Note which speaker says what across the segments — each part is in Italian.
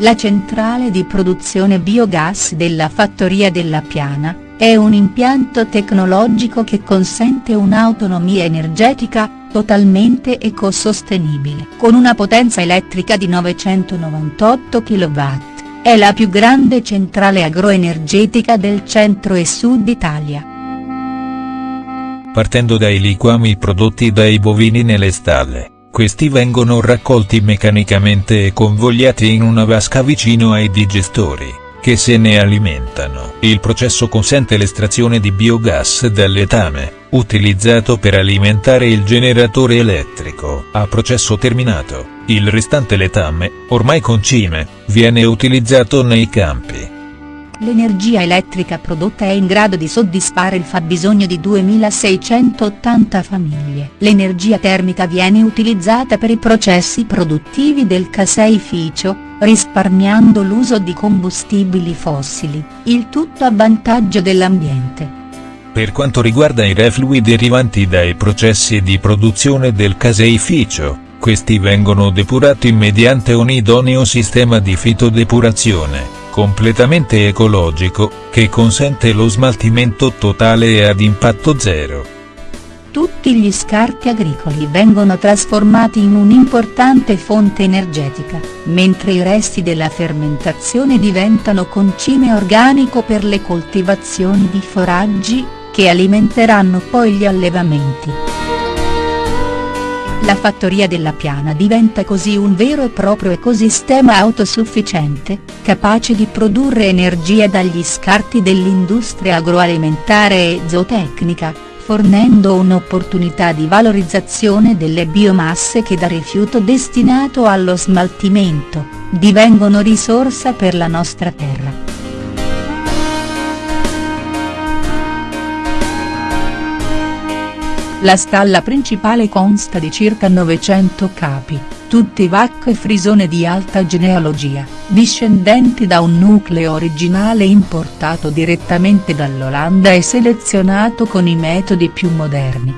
Speaker 1: La centrale di produzione biogas della fattoria della Piana, è un impianto tecnologico che consente un'autonomia energetica, totalmente ecosostenibile. Con una potenza elettrica di 998 kW, è la più grande centrale agroenergetica del centro e sud Italia.
Speaker 2: Partendo dai liquami prodotti dai bovini nelle stalle questi vengono raccolti meccanicamente e convogliati in una vasca vicino ai digestori, che se ne alimentano. Il processo consente l'estrazione di biogas dal letame, utilizzato per alimentare il generatore elettrico. A processo terminato, il restante letame, ormai concime, viene utilizzato nei campi
Speaker 1: L'energia elettrica prodotta è in grado di soddisfare il fabbisogno di 2680 famiglie. L'energia termica viene utilizzata per i processi produttivi del caseificio, risparmiando l'uso di combustibili fossili, il tutto a vantaggio dell'ambiente.
Speaker 2: Per quanto riguarda i reflui derivanti dai processi di produzione del caseificio, questi vengono depurati mediante un idoneo sistema di fitodepurazione completamente ecologico, che consente lo smaltimento totale e ad impatto zero.
Speaker 1: Tutti gli scarti agricoli vengono trasformati in un'importante fonte energetica, mentre i resti della fermentazione diventano concime organico per le coltivazioni di foraggi, che alimenteranno poi gli allevamenti. La fattoria della Piana diventa così un vero e proprio ecosistema autosufficiente, capace di produrre energia dagli scarti dell'industria agroalimentare e zootecnica, fornendo un'opportunità di valorizzazione delle biomasse che da rifiuto destinato allo smaltimento, divengono risorsa per la nostra terra. La stalla principale consta di circa 900 capi, tutti vacche frisone di alta genealogia, discendenti da un nucleo originale importato direttamente dall'Olanda e selezionato con i metodi più moderni.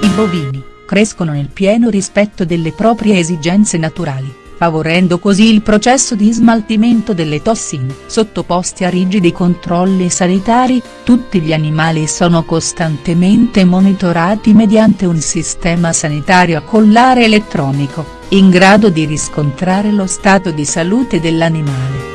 Speaker 1: I bovini, crescono nel pieno rispetto delle proprie esigenze naturali favorendo così il processo di smaltimento delle tossine. Sottoposti a rigidi controlli sanitari, tutti gli animali sono costantemente monitorati mediante un sistema sanitario a collare elettronico, in grado di riscontrare lo stato di salute dell'animale.